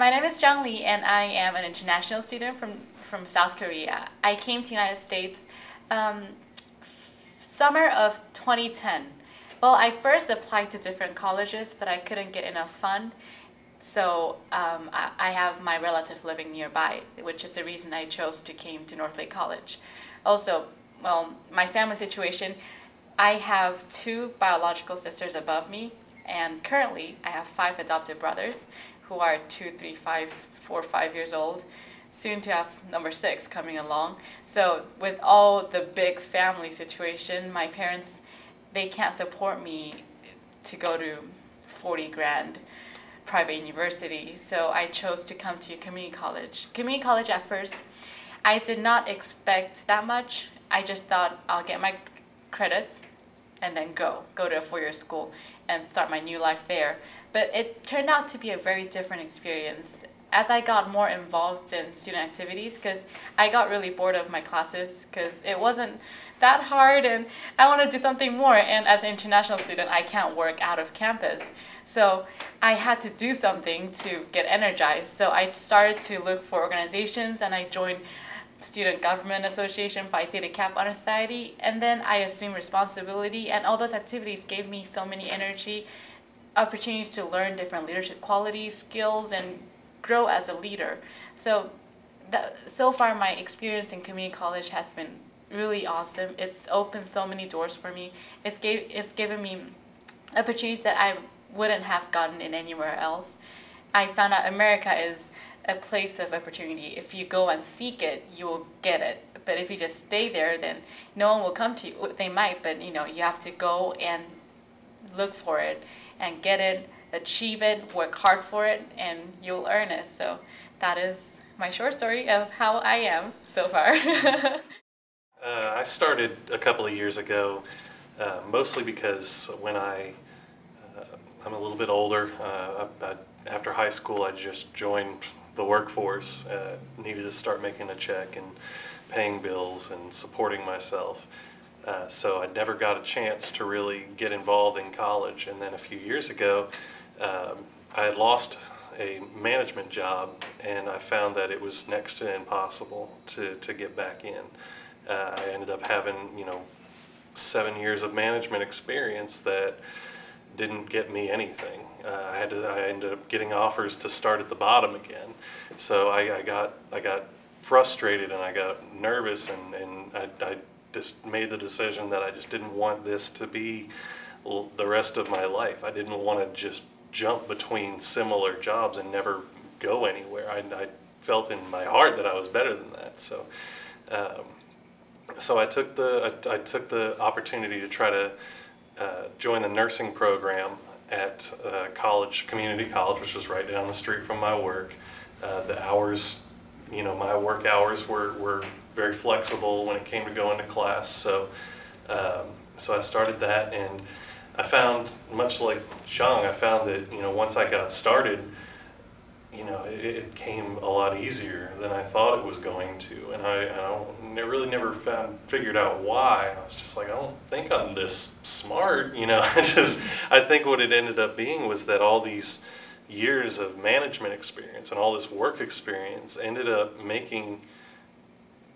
My name is Jung Lee and I am an international student from, from South Korea. I came to United States um, summer of 2010. Well, I first applied to different colleges, but I couldn't get enough fund. So um, I, I, have my relative living nearby, which is the reason I chose to came to Northlake College. Also, well, my family situation, I have two biological sisters above me, and currently I have five adopted brothers who are two, three, five, four, five years old, soon to have number six coming along. So with all the big family situation, my parents, they can't support me to go to 40 grand private university. So I chose to come to community college. Community college at first, I did not expect that much. I just thought I'll get my credits and then go, go to a four-year school and start my new life there. But it turned out to be a very different experience as I got more involved in student activities, because I got really bored of my classes because it wasn't that hard and I want to do something more. And as an international student, I can't work out of campus. So I had to do something to get energized. So I started to look for organizations and I joined Student Government Association, Phi Theta Kappa Honor Society, and then I assumed responsibility and all those activities gave me so many energy, opportunities to learn different leadership qualities, skills, and grow as a leader. So that, so far my experience in community college has been really awesome. It's opened so many doors for me. It's, gave, it's given me opportunities that I wouldn't have gotten in anywhere else. I found out America is a place of opportunity. If you go and seek it, you will get it. But if you just stay there, then no one will come to you. They might, but you know, you have to go and look for it and get it achieve it, work hard for it, and you'll earn it. So that is my short story of how I am so far. uh, I started a couple of years ago, uh, mostly because when I, uh, I'm a little bit older, uh, I, after high school I just joined the workforce, uh, needed to start making a check and paying bills and supporting myself. Uh, so I never got a chance to really get involved in college. And then a few years ago, um, I had lost a management job and I found that it was next to impossible to, to get back in. Uh, I ended up having, you know, seven years of management experience that didn't get me anything. Uh, I had to, I ended up getting offers to start at the bottom again. So I, I got, I got frustrated and I got nervous and, and I, I just made the decision that I just didn't want this to be the rest of my life. I didn't want to just jump between similar jobs and never go anywhere. I, I felt in my heart that I was better than that. So, um, so I took the I, I, took the opportunity to try to uh, join the nursing program at uh, college, community college, which was right down the street from my work. Uh, the hours, you know, my work hours were, were very flexible when it came to going to class. So, um, so I started that and I found, much like Zhang, I found that, you know, once I got started, you know, it, it came a lot easier than I thought it was going to. And I, I don't, I really never found, figured out why. I was just like, I don't think I'm this smart, you know. I just, I think what it ended up being was that all these years of management experience and all this work experience ended up making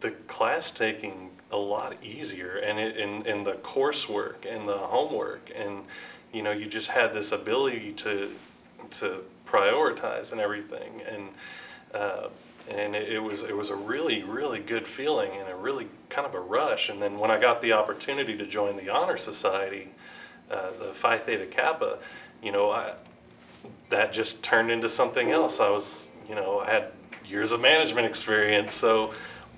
the class taking a lot easier and it, in, in the coursework and the homework and you know you just had this ability to to prioritize and everything and uh, and it, it, was it was a really really good feeling and a really kind of a rush and then when I got the opportunity to join the honor society uh, the Phi Theta Kappa you know I that just turned into something else I was you know I had years of management experience so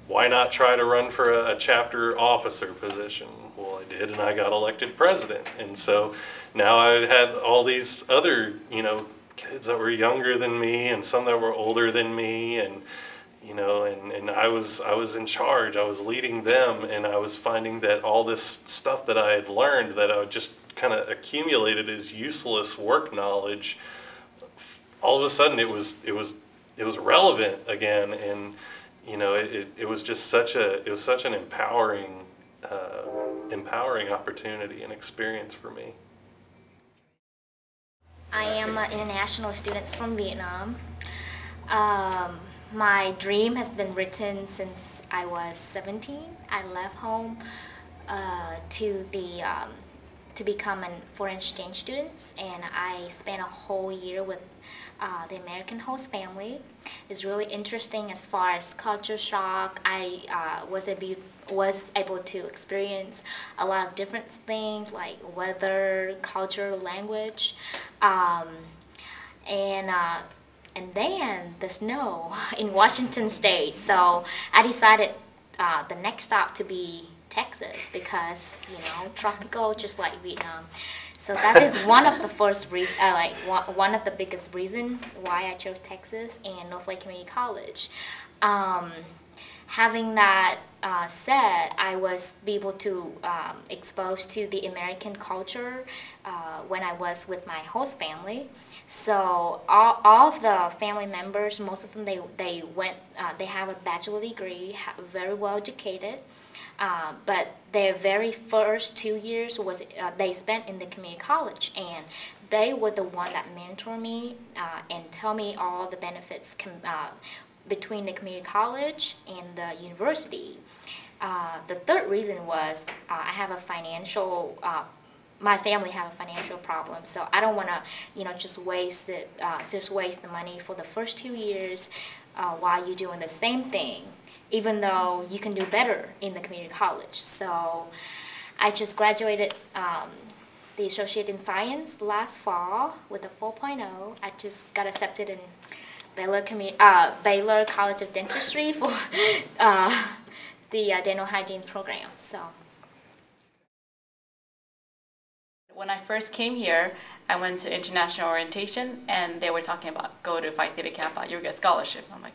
why not try to run for a, a, chapter officer position? Well, I did, and I got elected president. And so now I had all these other, you know, kids that were younger than me, and some that were older than me, and you know, and, and I was I was in charge. I was leading them, and I was finding that all this stuff that I had learned that I just kind of accumulated as useless work knowledge. All of a sudden, it was it was it was relevant again, and you know, it, it, it, was just such a, it was such an empowering, uh, empowering opportunity and experience for me. I am an international student from Vietnam. Um, my dream has been written since I was 17. I left home uh, to the um, to become a foreign exchange student, and I spent a whole year with uh, the American host family. It's really interesting as far as culture shock. I uh, was able was able to experience a lot of different things like weather, culture, language, um, and uh, and then the snow in Washington State. So I decided uh, the next stop to be Texas because you know tropical, just like Vietnam. So that is one of the first reason, uh, like one, one of the biggest reason why I chose Texas and North Lake Community College. Um, having that uh, said, I was able to um, expose to the American culture uh, when I was with my host family. So all, all of the family members, most of them, they, they went, uh, they have a bachelor degree, very well educated. Uh, but their very first two years was uh, they spent in the community college and they were the one that mentor me uh, and tell me all the benefits uh, between the community college and the university. Uh, the third reason was I have a financial my family have a financial problem, so I don't want to, you know, just waste it, uh, just waste the money for the first two years uh, while you're doing the same thing even though you can do better in the community college. So I just graduated um, the associate in science last fall with a 4.0. I just got accepted in Baylor, uh, Baylor College of Dentistry for uh, the uh, dental hygiene program. So. When I first came here, I went to international orientation and they were talking about go to Phi Theta Kappa, you get scholarship. I'm like,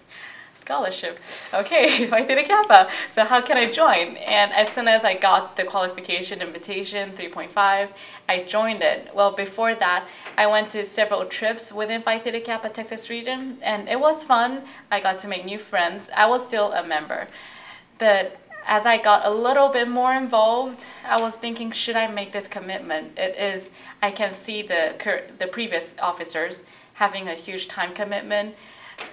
scholarship. Okay, Phi Theta Kappa. So how can I join? And as soon as I got the qualification invitation, 3.5, I joined it. Well, before that, I went to several trips within Phi Theta Kappa Texas region, and it was fun. I got to make new friends. I was still a member. But as I got a little bit more involved, I was thinking, should I make this commitment? It is, I can see the, the previous officers having a huge time commitment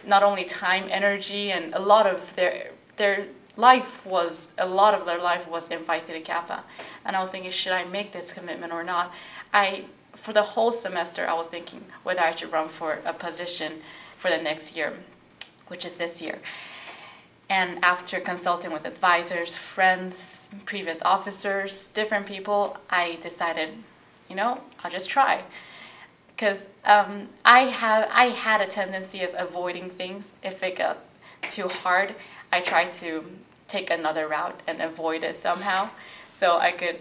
not only time, energy, and a lot of their their life was a lot of their life was in Phi Theta Kappa, and I was thinking, should I make this commitment or not? I for the whole semester, I was thinking whether I should run for a position for the next year, which is this year. And after consulting with advisors, friends, previous officers, different people, I decided, you know, I'll just try because um, I have I had a tendency of avoiding things. If it got too hard, I try to take another route and avoid it somehow, so I could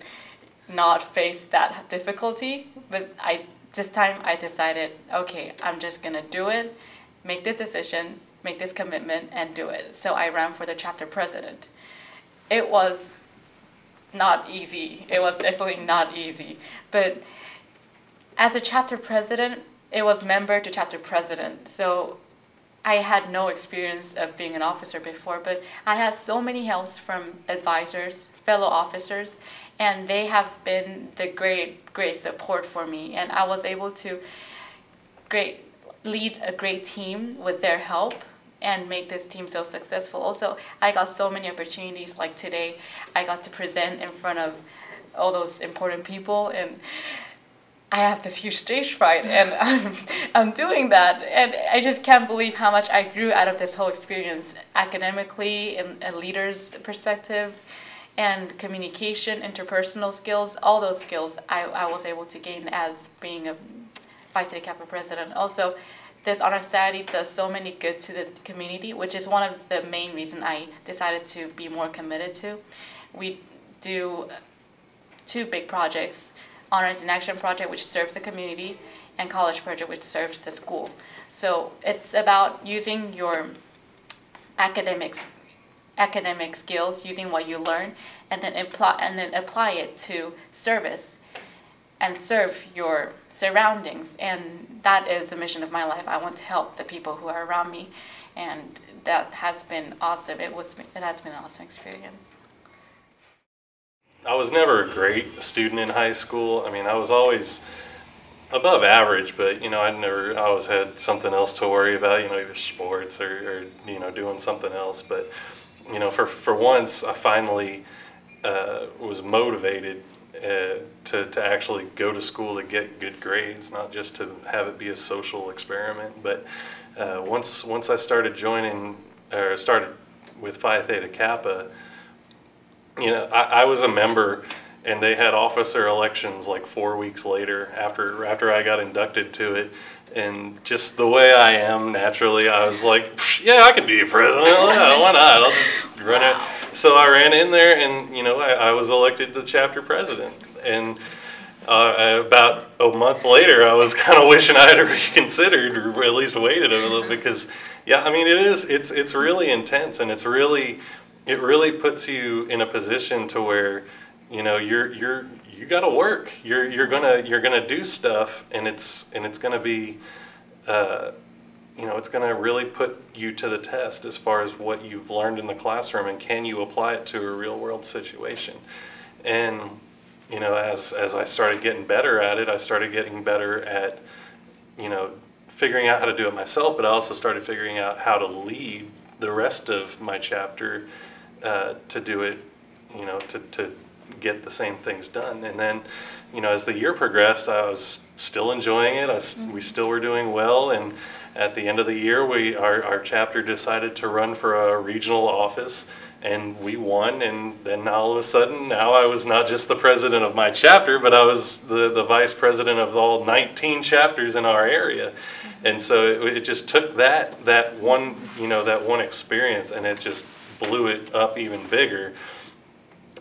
not face that difficulty. But I this time I decided, okay, I'm just gonna do it, make this decision, make this commitment, and do it. So I ran for the chapter president. It was not easy. It was definitely not easy, but as a chapter president, it was member to chapter president. So I had no experience of being an officer before, but I had so many helps from advisors, fellow officers, and they have been the great, great support for me. And I was able to great lead a great team with their help and make this team so successful. Also, I got so many opportunities like today. I got to present in front of all those important people and I have this huge stage fright and I'm, I'm doing that. And I just can't believe how much I grew out of this whole experience academically, in a leader's perspective, and communication, interpersonal skills, all those skills I, I was able to gain as being a Phi Theta Kappa president. Also, this honor society does so many good to the community, which is one of the main reasons I decided to be more committed to. We do two big projects Honors in Action project, which serves the community, and College project, which serves the school. So it's about using your academics academic skills, using what you learn, and then apply and then apply it to service and serve your surroundings. And that is the mission of my life. I want to help the people who are around me, and that has been awesome. It was it has been an awesome experience. I was never a great student in high school. I mean, I was always above average, but you know, I never, I always had something else to worry about, you know, either sports or, or you know, doing something else. But you know, for for once, I finally uh, was motivated uh, to to actually go to school to get good grades, not just to have it be a social experiment. But uh, once once I started joining or started with Phi Theta Kappa, you know, I, I was a member and they had officer elections like four weeks later after after I got inducted to it. And just the way I am naturally, I was like, yeah, I can be president. Why not? I'll just run it. So I ran in there, and you know, I, I was elected the chapter president. And uh, about a month later, I was kind of wishing I had reconsidered, or at least waited a little, because yeah, I mean, it is. It's it's really intense, and it's really it really puts you in a position to where you know you're you're you got to work. You're you're gonna you're gonna do stuff and it's and it's gonna be uh, you know it's gonna really put you to the test as far as what you've learned in the classroom and can you apply it to a real world situation? And you know as as I started getting better at it I started getting better at you know figuring out how to do it myself but I also started figuring out how to lead the rest of my chapter uh, to do it you know to, to get the same things done. And then you know as the year progressed I was still enjoying it. I s we still were doing well. And at the end of the year we our, our chapter decided to run for a regional office and we won. And then all of a sudden now I was not just the president of my chapter but I was the, the vice president of all 19 chapters in our area. And so it, it just took that that one you know that one experience and it just blew it up even bigger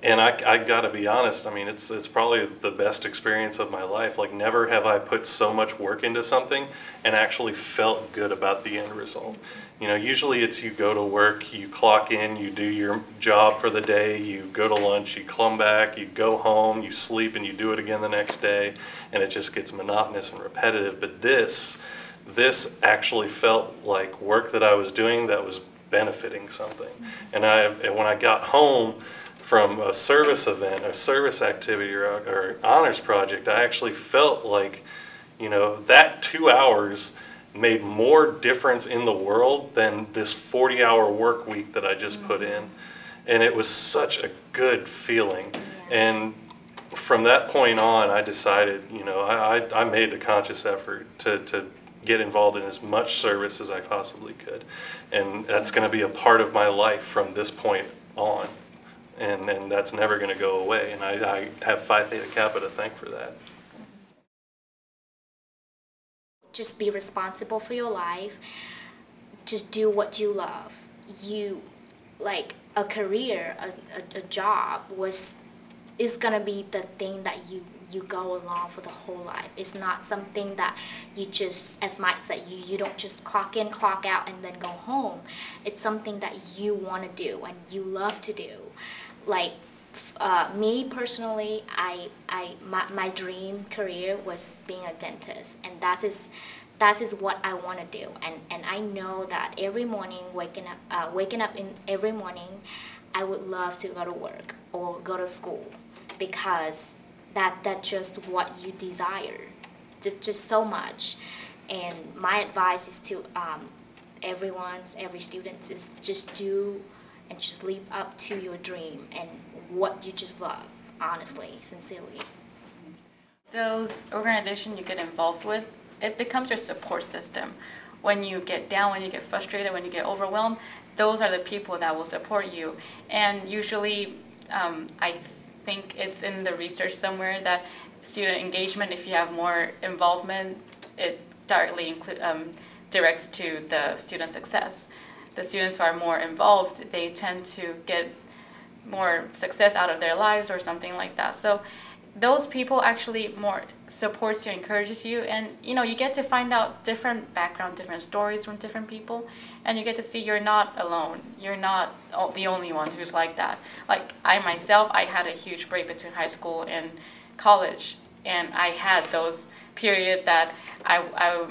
and I, I got to be honest. I mean, it's it's probably the best experience of my life. Like, never have I put so much work into something and actually felt good about the end result. You know, usually it's you go to work, you clock in, you do your job for the day, you go to lunch, you come back, you go home, you sleep, and you do it again the next day, and it just gets monotonous and repetitive. But this, this actually felt like work that I was doing that was benefiting something. And I, and when I got home from a service event, a service activity, or, or honors project, I actually felt like, you know, that two hours made more difference in the world than this 40 hour work week that I just put in. And it was such a good feeling. And from that point on, I decided, you know, I, I, I made the conscious effort to, to get involved in as much service as I possibly could. And that's going to be a part of my life from this point on. And, and that's never going to go away. And I, I have Phi Theta Kappa to thank for that. just be responsible for your life just do what you love you like a career a, a, a job was is gonna be the thing that you you go along for the whole life. It's not something that you just as mike said you you don't just clock in clock out and then go home. It's something that you want to do and you love to do. Like uh, me personally I, I my, my dream career was being a dentist and that is that is what I want to do. And, and I know that every morning waking up uh, waking up in every morning I would love to go to work or go to school because that that's just what you desire just so much and my advice is to um, everyone's every student is just do and just live up to your dream and what you just love honestly sincerely those organizations you get involved with, it becomes your support system. When you get down, when you get frustrated, when you get overwhelmed, those are the people that will support you. And usually, um, I think it's in the research somewhere that student engagement, if you have more involvement, it directly um, directs to the student success. The students who are more involved, they tend to get more success out of their lives or something like that. So those people actually more supports you, encourages you, and you know you get to find out different background, different stories from different people, and you get to see you're not alone. You're not the only one who's like that. Like I myself, I had a huge break between high school and college, and I had those period that I I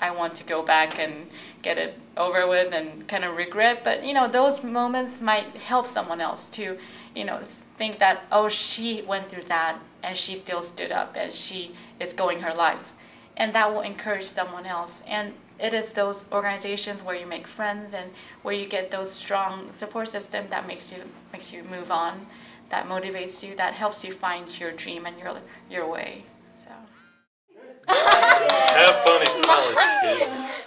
I want to go back and get it over with and kind of regret. But you know, those moments might help someone else to, you know, think that oh, she went through that and she still stood up and she is going her life. and that will encourage someone else. And it is those organizations where you make friends and where you get those strong support system that makes you makes you move on, that motivates you, that helps you find your dream and your your way. So. Have fun in college.